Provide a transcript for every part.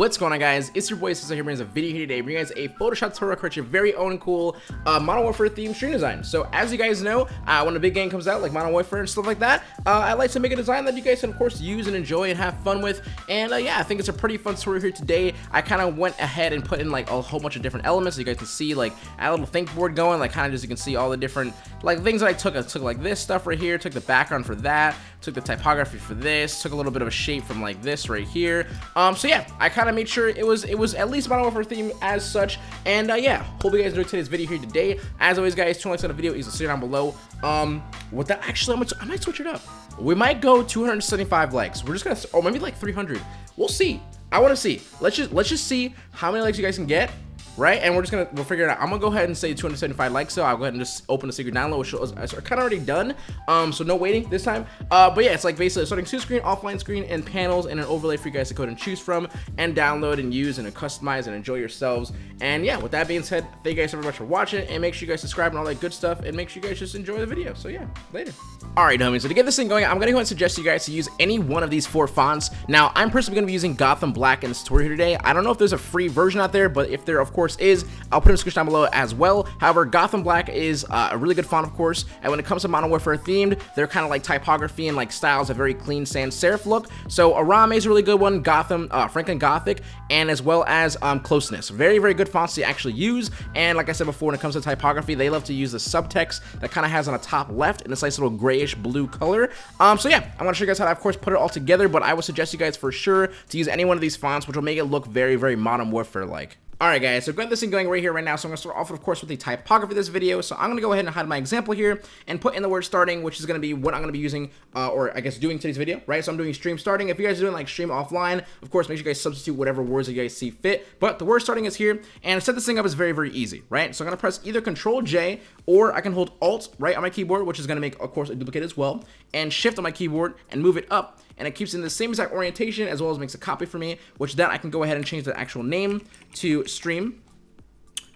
What's going on guys? It's your boy Cesar here brings a video here today bringing you guys a Photoshop tutorial create your very own cool uh, Modern Warfare themed stream design. So as you guys know, uh, when a big game comes out like Modern Warfare and stuff like that, uh, I like to make a design that you guys can of course use and enjoy and have fun with. And uh, yeah, I think it's a pretty fun tutorial here today. I kind of went ahead and put in like a whole bunch of different elements so you guys can see like a little think board going, like kind of just you can see all the different like things that I took. I took like this stuff right here, took the background for that, took the typography for this, took a little bit of a shape from like this right here. Um, so yeah, I kind of made sure it was it was at least Modern Warfare theme as such. And uh, yeah, hope you guys enjoyed today's video here today. As always, guys, two likes on the video is see down below. Um, with that, actually, I'm gonna, I might switch it up. We might go 275 likes. We're just gonna, or maybe like 300. We'll see. I want to see. Let's just let's just see how many likes you guys can get right? And we're just gonna we'll figure it out. I'm gonna go ahead and say 275 likes, so I'll go ahead and just open the secret download, which is kind of already done. Um, so no waiting this time. Uh, but yeah, it's like basically starting two screen, offline screen, and panels, and an overlay for you guys to go and choose from, and download and use and customize and enjoy yourselves. And yeah, with that being said, thank you guys so very much for watching, and make sure you guys subscribe and all that good stuff, and make sure you guys just enjoy the video. So yeah, later. All right, homies. So to get this thing going, I'm gonna go and suggest you guys to use any one of these four fonts. Now, I'm personally gonna be using Gotham Black in this tutorial today. I don't know if there's a free version out there, but if there, of course, is, I'll put the description down below as well. However, Gotham Black is uh, a really good font, of course, and when it comes to Modern Warfare themed, they're kind of like typography and like styles, a very clean sans serif look. So Arame is a really good one, Gotham, uh, Franklin Gothic, and as well as um, Closeness. Very, very good fonts to actually use, and like I said before, when it comes to typography, they love to use the subtext that kind of has on the top left in this nice little grayish blue color. Um, so yeah, I'm gonna show you guys how to, of course, put it all together, but I would suggest you guys for sure to use any one of these fonts, which will make it look very, very Modern Warfare-like. Alright guys, so got this thing going right here right now, so I'm going to start off, of course, with the typography of this video. So I'm going to go ahead and hide my example here and put in the word starting, which is going to be what I'm going to be using, uh, or I guess doing today's video, right? So I'm doing stream starting. If you guys are doing like stream offline, of course, make sure you guys substitute whatever words that you guys see fit. But the word starting is here, and to set this thing up is very, very easy, right? So I'm going to press either Control J, or I can hold Alt right on my keyboard, which is going to make, of course, a duplicate as well, and Shift on my keyboard and move it up and it keeps in the same exact orientation as well as makes a copy for me, which then I can go ahead and change the actual name to stream,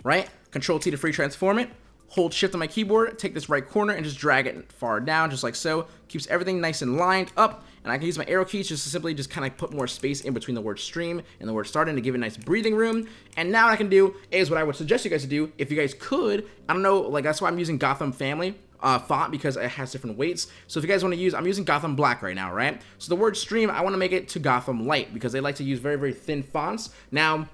right? Control T to free transform it. Hold shift on my keyboard, take this right corner and just drag it far down just like so. Keeps everything nice and lined up. And I can use my arrow keys just to simply just kind of put more space in between the word stream and the word starting to give it a nice breathing room. And now what I can do is what I would suggest you guys to do, if you guys could, I don't know, like that's why I'm using Gotham Family, uh, font because it has different weights. So if you guys want to use, I'm using Gotham Black right now, right? So the word stream, I want to make it to Gotham Light because they like to use very, very thin fonts. Now,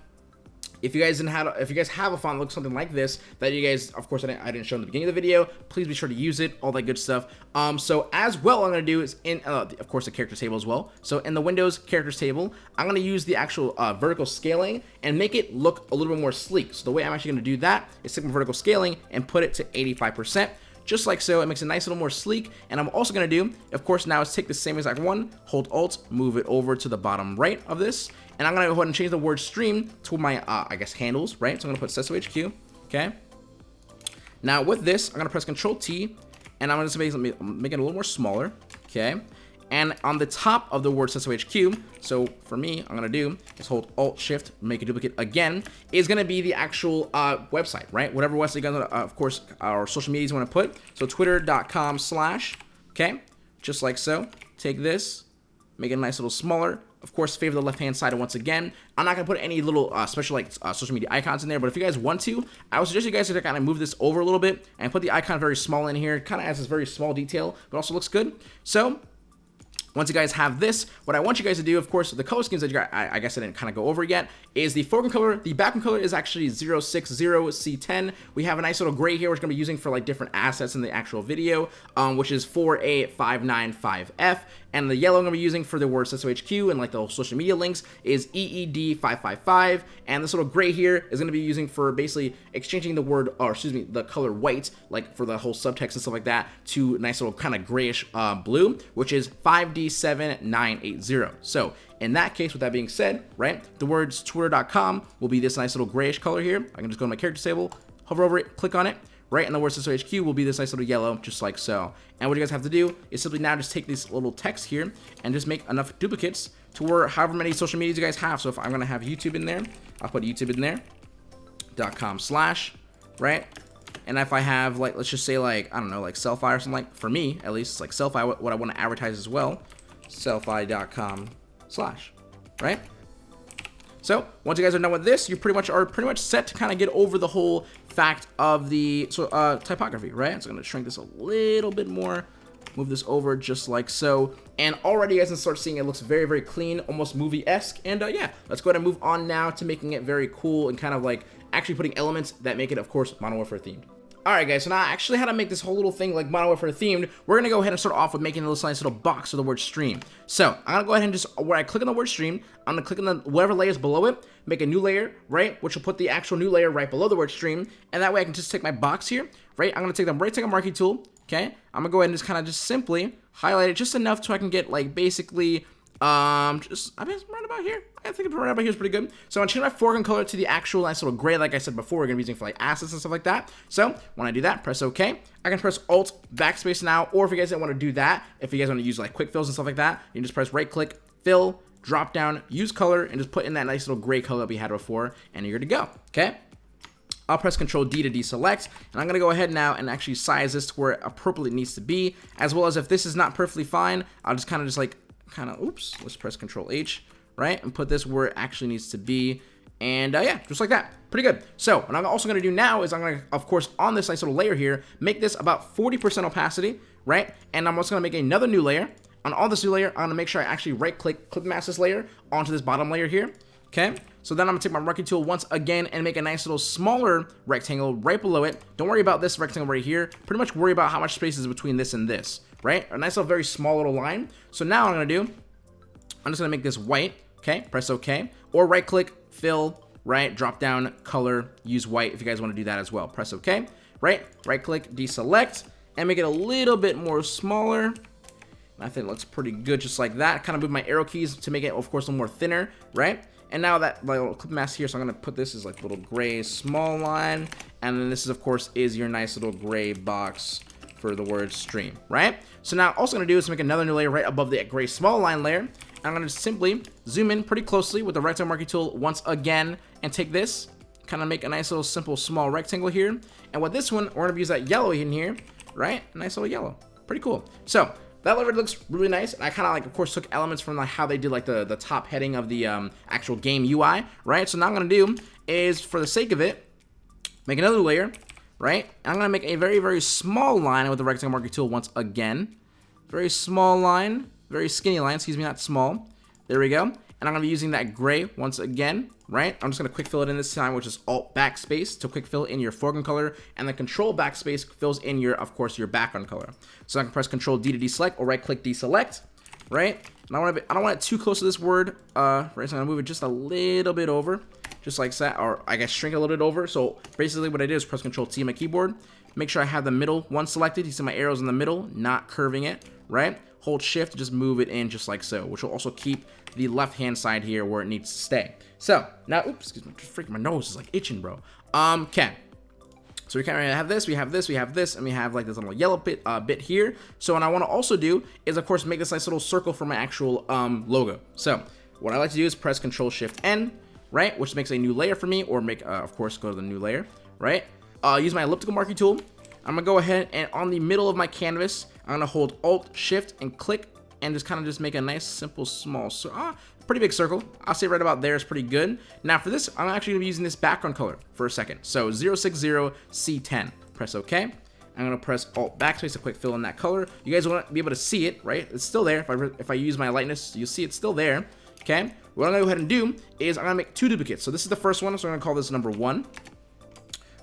if you guys didn't have, if you guys have a font that looks something like this, that you guys, of course, I didn't, I didn't show in the beginning of the video, please be sure to use it, all that good stuff. Um, so as well, I'm gonna do is in, uh, of course, the characters table as well. So in the Windows characters table, I'm gonna use the actual uh, vertical scaling and make it look a little bit more sleek. So the way I'm actually gonna do that is take my vertical scaling and put it to 85% just like so. It makes it nice, a little more sleek. And I'm also to do, of course, now is take the same exact one, hold Alt, move it over to the bottom right of this. And I'm to go ahead and change the word stream to my, uh, I guess, handles, right? So I'm to put Cesso HQ, okay? Now with this, I'm to press Control T, and I'm make, make it a little more smaller, okay? And on the top of the word Cesso HQ, so for me, I'm to do is hold Alt Shift, make a duplicate again, is to be the actual uh, website, right? Whatever website guys, uh, of course, our social medias want to put. So twitter.com slash, okay? Just like so. Take this, make it a nice little smaller. Of course, favor the left-hand side. Once again, I'm not going to put any little uh, special like uh, social media icons in there. But if you guys want to, I would suggest you guys to kind of move this over a little bit and put the icon very small in here. Kind of adds this very small detail, but also looks good. So once you guys have this, what I want you guys to do, of course, the color schemes that you got, I, I guess I didn't kind of go over yet, is the foreground color, the background color is actually 060C10. We have a nice little gray here, which we're going to be using for like different assets in the actual video, um, which is 4A595F. And the yellow I'm going to be using for the word HQ and like the social media links is EED555. And this little gray here is going to be using for basically exchanging the word, or excuse me, the color white, like for the whole subtext and stuff like that, to nice little kind of grayish uh, blue, which is 5D7980. So in that case, with that being said, right, the words twitter.com will be this nice little grayish color here. I can just go to my character table, hover over it, click on it, right in the word system HQ will be this nice little yellow, just like so. And what you guys have to do is simply now just take this little text here and just make enough duplicates to where however many social medias you guys have. So if I'm going to have YouTube in there, I'll put YouTube in there, dot com slash, right? And if I have like, let's just say like, I don't know, like Sellfy or something like, for me at least, it's like Sellfy, what, I want to advertise as well, sellfy.com slash, right? So once you guys are done with this, you pretty much are pretty much set to kind of get over the whole fact of the so uh, typography, right? So I'm gonna shrink this a little bit more, move this over just like so, and already you guys can start seeing it looks very very clean, almost movie-esque. And uh, yeah, let's go ahead and move on now to making it very cool and kind of like actually putting elements that make it, of course, Modern Warfare themed. Alright guys, so now I actually how to make this whole little thing like Modern Warfare themed, we're to go ahead and start off with making a little nice little box of the word stream. So, I'm to go ahead and just, where I click on the word stream, I'm to click on the whatever layers below it, make a new layer, right, which will put the actual new layer right below the word stream, and that way I can just take my box here, right, I'm to take the right click on marquee tool, okay, I'm to go ahead and just kind of just simply highlight it just enough so I can get like basically um, just, I mean, right about here. I think right about here is pretty good. So I'm gonna change my foreground color to the actual nice little gray, like I said before, we're gonna be using for like assets and stuff like that. So when I do that, press OK. I can press Alt backspace now, or if you guys don't want to do that, if you guys want to use like quick fills and stuff like that, you can just press right click, fill, drop down, use color, and just put in that nice little gray color that we had before, and you're good to go. Okay. I'll press Control D to deselect, and I'm going to go ahead now and actually size this to where it appropriately needs to be, as well as if this is not perfectly fine, I'll just kind of just like kind of, oops, let's press Control H, right? And put this where it actually needs to be. And uh, yeah, just like that. Pretty good. So what I'm also going to do now is I'm going to, of course, on this nice little layer here, make this about 40% opacity, right? And I'm also going to make another new layer. On all this new layer, I'm going to make sure I actually right-click, clip mask this layer onto this bottom layer here. Okay, so then I'm gonna take my marquee tool once again and make a nice little smaller rectangle right below it. Don't worry about this rectangle right here. Pretty much worry about how much space is between this and this right? A nice little very small little line. So now I'm to do, I'm just to make this white, okay? Press OK. Or right click, fill, right? Drop down, color, use white if you guys want to do that as well. Press OK, right? Right click, deselect, and make it a little bit more smaller. I think it looks pretty good just like that. Kind of move my arrow keys to make it, of course, a little more thinner, right? And now that like, little clip mask here, so I'm to put this as like little gray small line. And then this is, of course, is your nice little gray box for the word stream, right? So now also to do is make another new layer right above the gray small line layer. I'm going to simply zoom in pretty closely with the rectangle marquee tool once again and take this, kind of make a nice little simple small rectangle here. And with this one, we're to use that yellow in here, right? Nice little yellow. Pretty cool. So that already looks really nice. And I kind of like, of course, took elements from like how they did like the, the top heading of the um, actual game UI, right? So now I'm to do is, for the sake of it, make another layer, right? I'm going to make a very, very small line with the rectangle marquee tool once again. Very small line, very skinny line, excuse me, not small. There we go. And I'm going to be using that gray once again, right? I'm just going to quick fill it in this time, which is Alt Backspace to quick fill in your foreground color, and the Control Backspace fills in your, of course, your background color. So I can press Control D to deselect or right click deselect, right? And I, want to be, I don't want it too close to this word, uh, right? So I'm going to move it just a little bit over just like that, or I guess shrink a little bit over. So basically what I did is press Control T on my keyboard, make sure I have the middle one selected. You see my arrows in the middle, not curving it, right? Hold shift, just move it in just like so, which will also keep the left-hand side here where it needs to stay. So now, oops, excuse me, freaking my nose is like itching, bro. Um, okay. So we kind of have this, we have this, we have this, and we have like this little yellow bit uh, bit here. So what I want to also do is, of course, make this nice little circle for my actual um, logo. So what I like to do is press Control Shift N, right? Which makes a new layer for me, or make, uh, of course, go to the new layer, right? Uh, use my elliptical marquee tool. I'm gonna go ahead and on the middle of my canvas, I'm gonna hold Alt, Shift, and click, and just kind of just make a nice, simple, small, so, uh, pretty big circle. I'll say right about there is pretty good. Now for this, I'm actually gonna be using this background color for a second. So 060C10. Press OK. I'm gonna press Alt Backspace to quick fill in that color. You guys wanna be able to see it, right? It's still there. If I if I use my lightness, you'll see it's still there. Okay. What I'm gonna go ahead and do is I'm gonna make two duplicates. So this is the first one, so I'm gonna call this number one.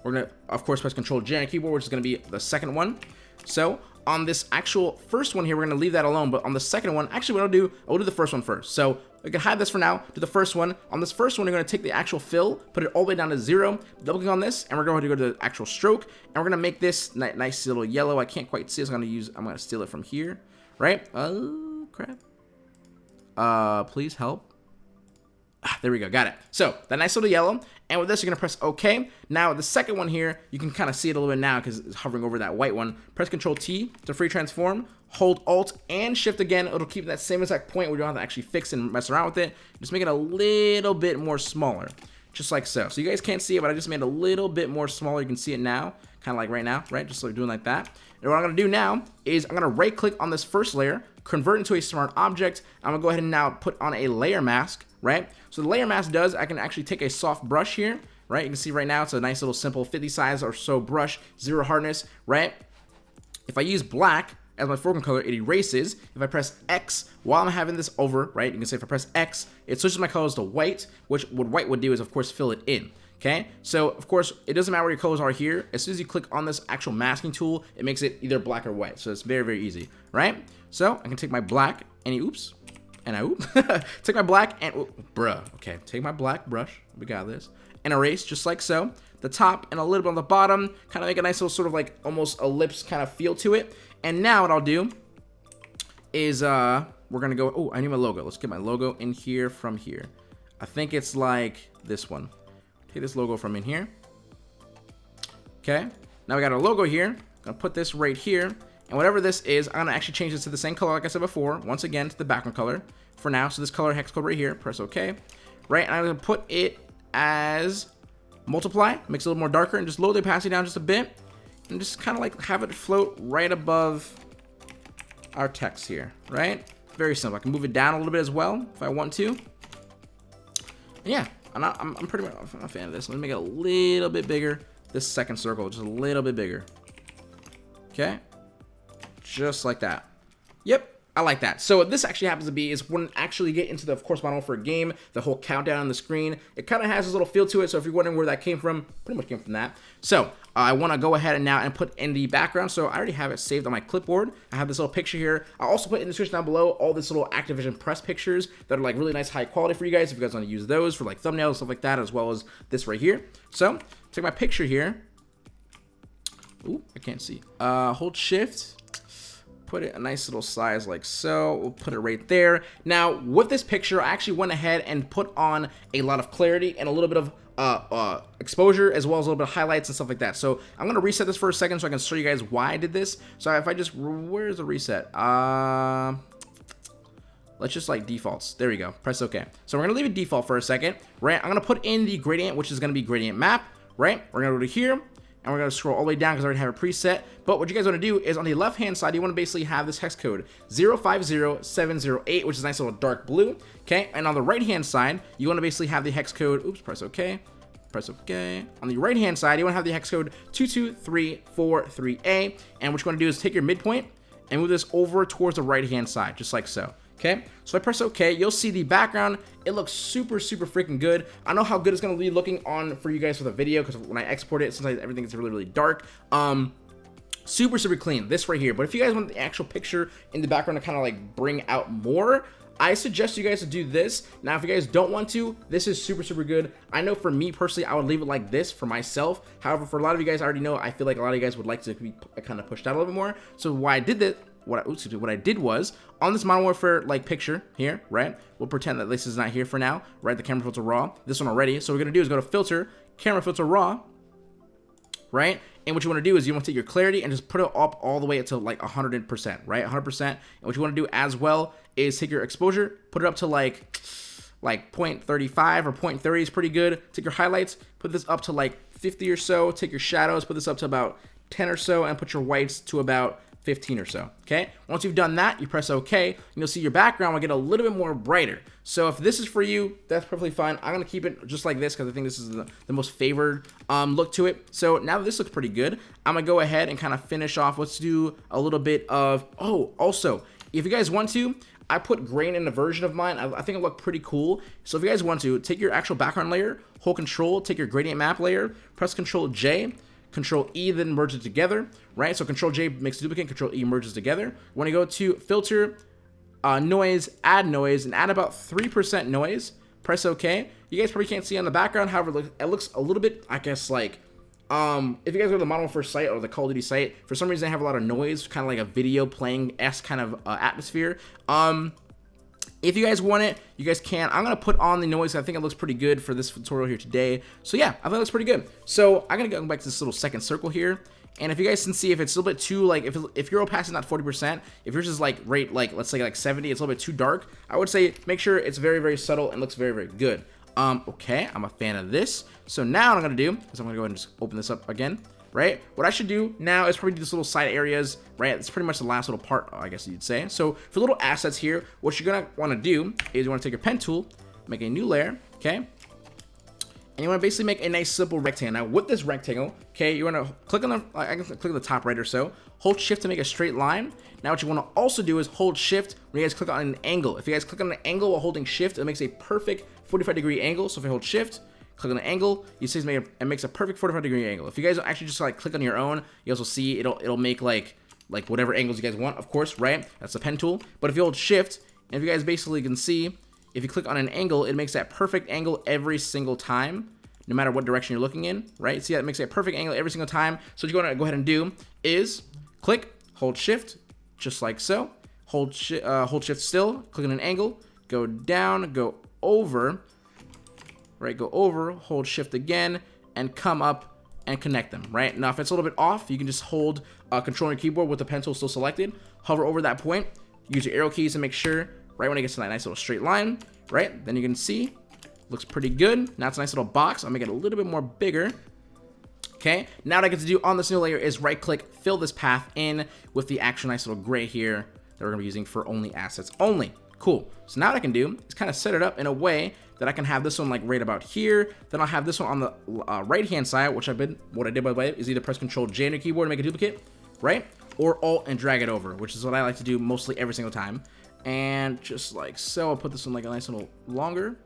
We're gonna, of course, press Control J on keyboard, which is gonna be the second one. So on this actual first one here, we're gonna leave that alone, but on the second one, actually what I'll do, I'll do the first one first. So we can hide this for now, do the first one. On this first one, we're gonna take the actual fill, put it all the way down to zero, double click on this, and we're going to go to the actual stroke, and we're gonna make this nice little yellow. I can't quite see, I'm gonna use, I'm gonna steal it from here, right? Oh, crap. Uh, please help. Ah, there we go, got it. So, that nice little yellow, and with this, you're gonna press OK. Now, the second one here, you can kind of see it a little bit now because it's hovering over that white one. Press Control T to free transform, hold Alt and Shift again. It'll keep that same exact point where you don't have to actually fix and mess around with it. Just make it a little bit more smaller, just like so. So you guys can't see it, but I just made it a little bit more smaller. You can see it now, kind of like right now, right? Just like doing like that. And what I'm gonna do now is I'm gonna right click on this first layer, convert into a smart object. I'm gonna go ahead and now put on a layer mask, right? So the layer mask does, I can actually take a soft brush here, right? You can see right now it's a nice little simple 50 size or so brush, zero hardness, right? If I use black as my foreground color, it erases. If I press X while I'm having this over, right, you can say if I press X, it switches my colors to white, which what white would do is, of course, fill it in. Okay, so of course, it doesn't matter where your colors are here. As soon as you click on this actual masking tool, it makes it either black or white. So it's very, very easy, right? So I can take my black any oops, and I take my black and bruh. Okay, take my black brush. We got this and erase just like so. The top and a little bit on the bottom, kind of make a nice little sort of like almost ellipse kind of feel to it. And now what I'll do is uh we're gonna go. Oh, I need my logo. Let's get my logo in here from here. I think it's like this one. Take this logo from in here. Okay. Now we got our logo here. Gonna put this right here. And whatever this is, I'm gonna actually change this to the same color like I said before. Once again, to the background color for now. So this color hex code right here. Press OK. Right. And I'm gonna put it as multiply. Makes it a little more darker and just lower the opacity down just a bit. And just kind of like have it float right above our text here. Right. Very simple. I can move it down a little bit as well if I want to. And yeah, I'm, not, I'm, I'm pretty much I'm a fan of this. Let me make it a little bit bigger. This second circle, just a little bit bigger. Okay. Just like that. Yep. I like that. So what this actually happens to be is when actually get into the, course, Modern Warfare game, the whole countdown on the screen, it kind of has this little feel to it. So if you're wondering where that came from, pretty much came from that. So uh, I want to go ahead and now and put in the background. So I already have it saved on my clipboard. I have this little picture here. I'll also put in the description down below all this little Activision press pictures that are like really nice high quality for you guys. If you guys want to use those for like thumbnails, stuff like that, as well as this right here. So take my picture here. Ooh, I can't see. Uh, hold shift put it a nice little size like so. We'll put it right there. Now, with this picture, I actually went ahead and put on a lot of clarity and a little bit of uh, uh, exposure as well as a little bit of highlights and stuff like that. So I'm going to reset this for a second so I can show you guys why I did this. So if I just, where's the reset? Uh, let's just like defaults. There we go. Press OK. So we're going to leave it default for a second, right? I'm going to put in the gradient, which is going to be gradient map, right? We're going to go to here and we're going to scroll all the way down because I already have a preset. But what you guys want to do is on the left-hand side, you want to basically have this hex code 050708, which is a nice little dark blue, okay? And on the right-hand side, you want to basically have the hex code, oops, press OK, press OK. On the right-hand side, you want to have the hex code 22343A, and what you want to do is take your midpoint and move this over towards the right-hand side, just like so. Okay, so I press OK, you'll see the background. It looks super, super freaking good. I know how good it's going to be looking on for you guys for the video because when I export it, sometimes everything is really, really dark. Um, super, super clean, this right here. But if you guys want the actual picture in the background to kind of like bring out more, I suggest you guys to do this. Now, if you guys don't want to, this is super, super good. I know for me personally, I would leave it like this for myself. However, for a lot of you guys, I already know, I feel like a lot of you guys would like to be kind of pushed out a little bit more. So why I did that what I, oops, what I did was on this Modern Warfare like picture here, right? We'll pretend that this is not here for now, right? The camera filter raw, this one already. So we're gonna do is go to filter, camera filter raw, right? And what you want to do is you want to take your clarity and just put it up all the way to like 100%, right? 100%. And what you want to do as well is take your exposure, put it up to like like 0.35 or 0.30 is pretty good. Take your highlights, put this up to like 50 or so. Take your shadows, put this up to about 10 or so, and put your whites to about 15 or so, okay? Once you've done that, you press OK, and you'll see your background will get a little bit more brighter. So if this is for you, that's perfectly fine. I'm gonna keep it just like this because I think this is the, the most favored um, look to it. So now that this looks pretty good, I'm gonna go ahead and kind of finish off. Let's do a little bit of, oh, also, if you guys want to, I put grain in a version of mine. I, I think it looked pretty cool. So if you guys want to, take your actual background layer, hold control, take your gradient map layer, press control J, Control E then merge it together, right? So Control J makes duplicate, Control E merges together. When I go to filter, uh, noise, add noise, and add about 3% noise, press OK. You guys probably can't see on the background, however, it looks a little bit, I guess, like, um, if you guys go to the Modern Warfare site or the Call of Duty site, for some reason they have a lot of noise, kind of like a video playing S kind of uh, atmosphere. Um, if you guys want it, you guys can. I'm going to put on the noise. I think it looks pretty good for this tutorial here today. So yeah, I think it looks pretty good. So I'm going to go back to this little second circle here. And if you guys can see, if it's a little bit too, like, if, if your opacity is not 40%, if yours is, like, rate, like, let's say, like, 70, it's a little bit too dark, I would say make sure it's very, very subtle and looks very, very good. Um, okay, I'm a fan of this. So now what I'm going to do is I'm going to go ahead and just open this up again right? What I should do now is probably do this little side areas, right? It's pretty much the last little part, I guess you'd say. So for little assets here, what you're gonna wanna do is you wanna take your pen tool, make a new layer, okay? And you want to basically make a nice simple rectangle. Now with this rectangle, okay, you want to click on the, I can click on the top right or so, hold shift to make a straight line. Now what you want to also do is hold shift when you guys click on an angle. If you guys click on an angle while holding shift, it makes a perfect 45 degree angle. So if I hold shift, click on the angle, you see it makes a perfect 45 degree angle. If you guys actually just like click on your own, you also see it'll it'll make like like whatever angles you guys want, of course, right? That's the pen tool. But if you hold shift, and if you guys basically can see, if you click on an angle, it makes that perfect angle every single time, no matter what direction you're looking in, right? See, that makes a perfect angle every single time. So what you're gonna go ahead and do is click, hold shift, just like so. Hold, shi uh, hold shift still, click on an angle, go down, go over, right? Go over, hold shift again, and come up and connect them, right? Now, if it's a little bit off, you can just hold uh, control on your keyboard with the pen tool still selected, hover over that point, use your arrow keys to make sure, right when it gets to that nice little straight line, right? Then you can see, looks pretty good. Now it's a nice little box. I'll make it a little bit more bigger. Okay, now what I get to do on this new layer is right click, fill this path in with the actual nice little gray here that we're gonna be using for only assets only. Cool. So now what I can do is kind of set it up in a way that I can have this one like right about here. Then I'll have this one on the uh, right hand side, which I've been, what I did by the way, is either press Control J on your keyboard to make a duplicate, right? Or Alt and drag it over, which is what I like to do mostly every single time. And just like so, I'll put this one like a nice little longer.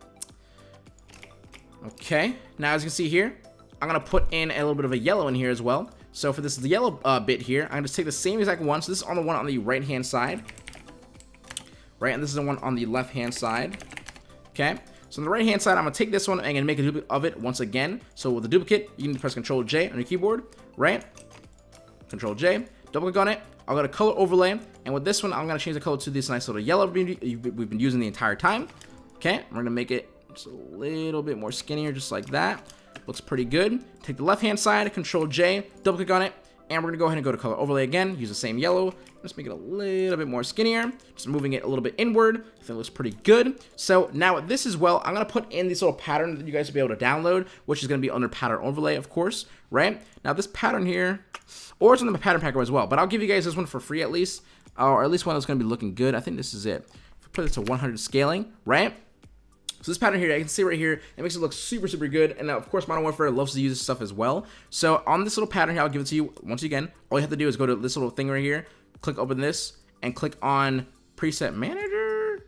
Okay, now as you can see here, I'm gonna put in a little bit of a yellow in here as well. So for this yellow uh, bit here, I'm gonna take the same exact one. So this is on the one on the right hand side, right? And this is the one on the left hand side. Okay, so on the right hand side, I'm gonna take this one and I'm gonna make a duplicate of it once again. So with the duplicate, you need to press Control J on your keyboard, right? Control J, double click on it. I'll go to color overlay, and with this one, I'm gonna change the color to this nice little yellow we've been using the entire time. Okay, we're gonna make it just a little bit more skinnier, just like that. Looks pretty good. Take the left hand side, Control J, double click on it, and we're gonna go ahead and go to color overlay again. Use the same yellow. Let's make it a little bit more skinnier. Just moving it a little bit inward. I think it looks pretty good. So now this as well, I'm gonna put in this little pattern that you guys will be able to download, which is gonna be under pattern overlay, of course, right? Now this pattern here, or it's on the pattern packer as well, but I'll give you guys this one for free at least, or at least one that's gonna be looking good. I think this is it. If I put it to 100 scaling, right? So this pattern here, I can see right here, it makes it look super, super good. And now, of course, Modern Warfare loves to use this stuff as well. So on this little pattern here, I'll give it to you once again. All you have to do is go to this little thing right here, click open this, and click on Preset Manager.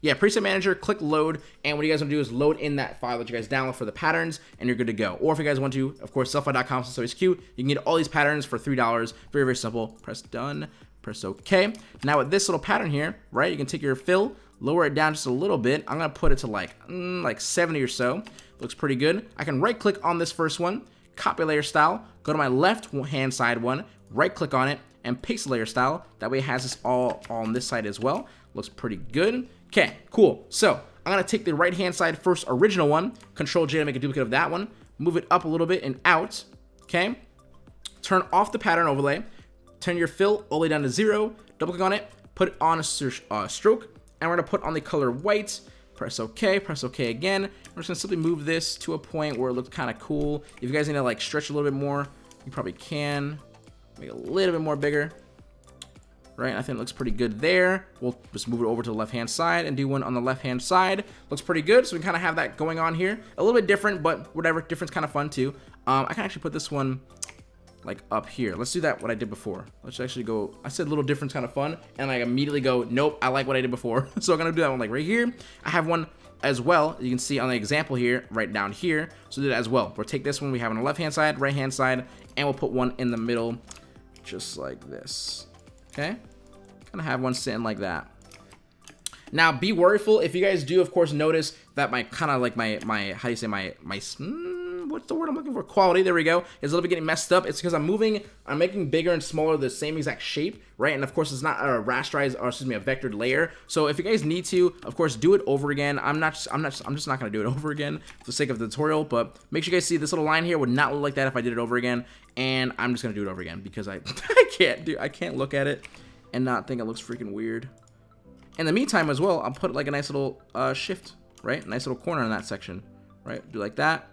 Yeah, Preset Manager, click load, and what you guys want to do is load in that file that you guys download for the patterns, and you're good to go. Or if you guys want to, of course, so it's cute. You can get all these patterns for $3. Very, very simple. Press done, press OK. Now with this little pattern here, right, you can take your fill, lower it down just a little bit. I'm gonna put it to like mm, like 70 or so. Looks pretty good. I can right click on this first one, copy layer style, go to my left hand side one, right click on it, and paste layer style. That way it has this all on this side as well. Looks pretty good. Okay, cool. So I'm gonna take the right hand side first original one, control J to make a duplicate of that one, move it up a little bit and out, okay? Turn off the pattern overlay, turn your fill all the way down to zero, double click on it, put it on a uh, stroke, and we're gonna put on the color white, press OK, press OK again. We're just gonna simply move this to a point where it looks kind of cool. If you guys need to like stretch a little bit more, you probably can. Make it a little bit more bigger. Right, I think it looks pretty good there. We'll just move it over to the left-hand side and do one on the left-hand side. Looks pretty good, so we kind of have that going on here. A little bit different, but whatever, different's kind of fun too. Um, I can actually put this one like up here. Let's do that what I did before. Let's actually go, I said little difference kind of fun, and I immediately go, nope, I like what I did before. so I'm gonna do that one like right here. I have one as well, you can see on the example here, right down here. So do that as well. We'll take this one we have on the left hand side, right hand side, and we'll put one in the middle, just like this. Okay? Gonna have one sitting like that. Now, be worryful if you guys do, of course, notice that my kind of like my, my, how do you say, my, my, mm, what's the word I'm looking for? Quality, there we go. Is a little bit getting messed up. It's because I'm moving, I'm making bigger and smaller the same exact shape, right? And of course, it's not a rasterized, or excuse me, a vectored layer. So if you guys need to, of course, do it over again. I'm not, I'm not, I'm just not gonna do it over again for the sake of the tutorial. But make sure you guys see this little line here would not look like that if I did it over again. And I'm just gonna do it over again because I, I can't do, I can't look at it and not think it looks freaking weird. In the meantime, as well, I'll put like a nice little uh, shift, right? Nice little corner in that section, right? Do like that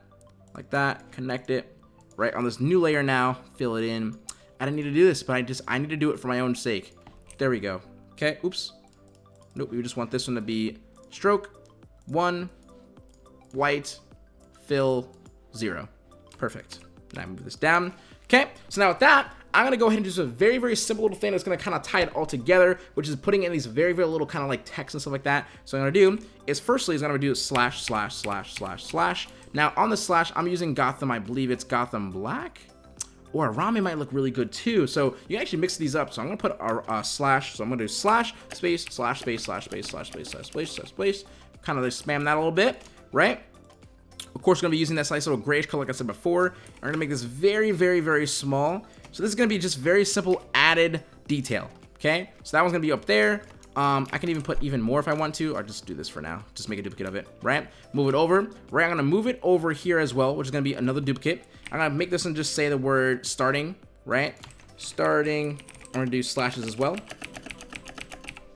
like that, connect it, right on this new layer now, fill it in. I didn't need to do this, but I just, I need to do it for my own sake. There we go. Okay, oops. Nope, we just want this one to be stroke, one, white, fill, zero. Perfect. Now move this down. Okay, so now with that, I'm gonna go ahead and do a very, very simple little thing that's gonna kind of tie it all together, which is putting in these very, very little kind of like text and stuff like that. So what I'm gonna do is firstly is I'm gonna do slash, slash, slash, slash, slash. Now on the slash, I'm using Gotham, I believe it's Gotham Black or Arame might look really good too. So you actually mix these up. So I'm gonna put a, a uh, slash. So I'm gonna do slash space slash space slash space slash space slash space slash space. Kind of spam that a little bit, right? Of course, we're gonna be using that nice little grayish color, like I said before. We're gonna make this very, very, very small. So this is gonna be just very simple added detail. Okay, so that one's gonna be up there. Um, I can even put even more if I want to, or just do this for now. Just make a duplicate of it, right? Move it over, right? I'm gonna move it over here as well, which is gonna be another duplicate. I'm gonna make this one just say the word starting, right? Starting, I'm gonna do slashes as well.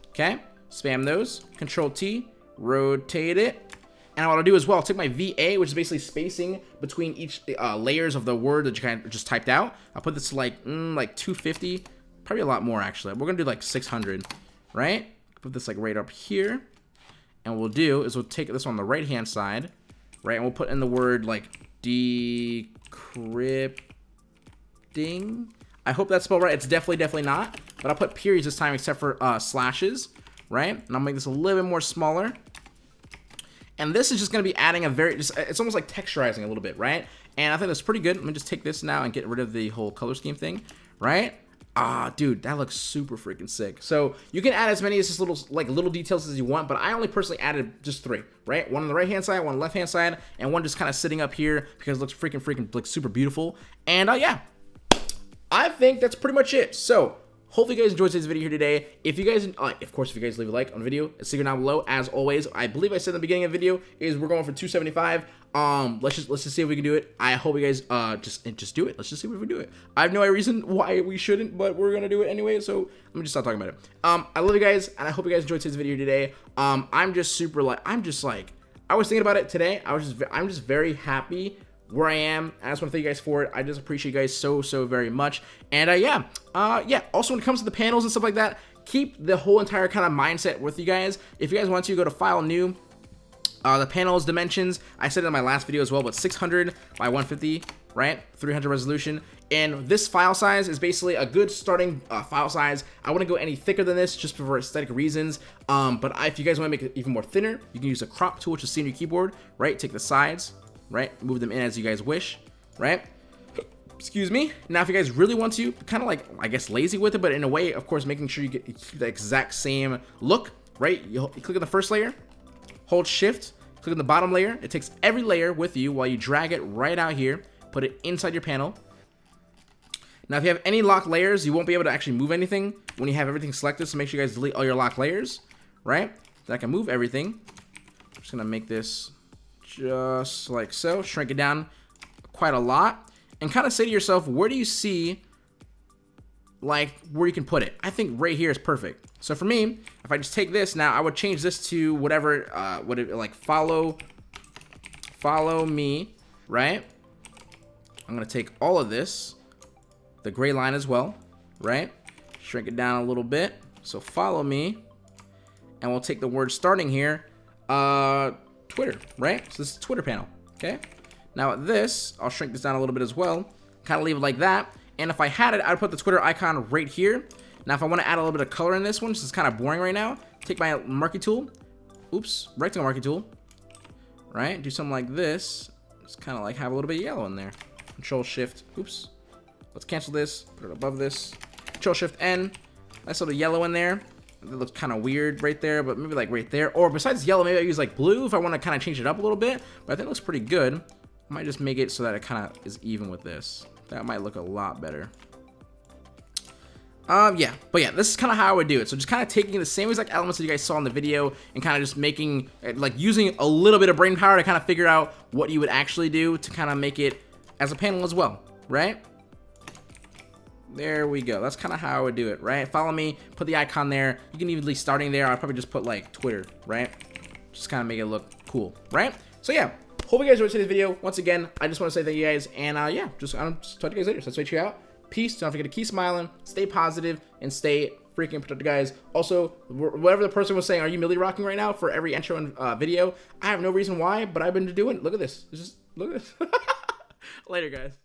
Okay, spam those, control T, rotate it. And what I'll do as well, I'll take my VA, which is basically spacing between each uh, layers of the word that you kind of just typed out. I'll put this to like, mm, like 250, probably a lot more actually. We're gonna do like 600 right? Put this like right up here. And what we'll do is we'll take this on the right hand side, right? And we'll put in the word like decrypting. I hope that's spelled right. It's definitely, definitely not. But I'll put periods this time except for uh, slashes, right? And I'll make this a little bit more smaller. And this is just going to be adding a very, just, it's almost like texturizing a little bit, right? And I think that's pretty good. Let me just take this now and get rid of the whole color scheme thing, right? Ah, dude, that looks super freaking sick. So you can add as many as just little like little details as you want, but I only personally added just three, right? One on the right hand side, one on the left hand side, and one just kind of sitting up here because it looks freaking freaking like super beautiful. And uh, yeah, I think that's pretty much it. So Hopefully you guys enjoyed today's video here today. If you guys, uh, of course, if you guys leave a like on the video, it's secret down below. As always, I believe I said in the beginning of the video is we're going for 275. Um, let's just let's just see if we can do it. I hope you guys uh just just do it. Let's just see if we can do it. I have no reason why we shouldn't, but we're gonna do it anyway. So let me just stop talking about it. Um, I love you guys, and I hope you guys enjoyed today's video today. Um, I'm just super like I'm just like I was thinking about it today. I was just I'm just very happy where I am. I just want to thank you guys for it. I just appreciate you guys so, so very much. And uh, yeah, uh, yeah. Also, when it comes to the panels and stuff like that, keep the whole entire kind of mindset with you guys. If you guys want to, go to File, New. Uh, the panels dimensions, I said in my last video as well, but 600 by 150, right? 300 resolution. And this file size is basically a good starting uh, file size. I wouldn't go any thicker than this just for aesthetic reasons. Um, but if you guys want to make it even more thinner, you can use a crop tool, which is on your keyboard, right? Take the sides, right? Move them in as you guys wish, right? Excuse me. Now, if you guys really want to, kind of like, I guess, lazy with it, but in a way, of course, making sure you get the exact same look, right? You, you click on the first layer, hold shift, click on the bottom layer. It takes every layer with you while you drag it right out here, put it inside your panel. Now, if you have any locked layers, you won't be able to actually move anything when you have everything selected, so make sure you guys delete all your locked layers, right? So I can move everything. I'm just gonna make this just like so. Shrink it down quite a lot. And kind of say to yourself, where do you see like where you can put it? I think right here is perfect. So for me, if I just take this now, I would change this to whatever, uh, what it like follow, follow me, right? I'm gonna take all of this, the gray line as well, right? Shrink it down a little bit. So follow me, and we'll take the word starting here. Uh, Twitter, right? So this is Twitter panel, okay? Now this, I'll shrink this down a little bit as well. Kind of leave it like that. And if I had it, I'd put the Twitter icon right here. Now if I want to add a little bit of color in this one, this is kind of boring right now, take my marquee tool. Oops, rectangle marquee tool. Right? Do something like this. Just kind of like have a little bit of yellow in there. Control Shift. Oops. Let's cancel this. Put it above this. Control Shift N. Nice little yellow in there. It looks kind of weird right there, but maybe like right there. Or besides yellow, maybe I use like blue if I want to kind of change it up a little bit. But I think it looks pretty good. I might just make it so that it kind of is even with this. That might look a lot better. Um, yeah, but yeah, this is kind of how I would do it. So just kind of taking the same exact elements that you guys saw in the video and kind of just making, like using a little bit of brain power to kind of figure out what you would actually do to kind of make it as a panel as well, right? There we go. That's kind of how I would do it, right? Follow me, put the icon there. You can even starting there. I'll probably just put like Twitter, right? Just kind of make it look cool, right? So yeah, hope you guys enjoyed today's video. Once again, I just want to say thank you guys, and uh, yeah, just, I'll talk to you guys later. So let's wait you out. Peace. Don't forget to keep smiling, stay positive, and stay freaking protected, guys. Also, whatever the person was saying, are you milli rocking right now for every intro and uh, video? I have no reason why, but I've been doing. Look at this. Just look at this. Later, guys.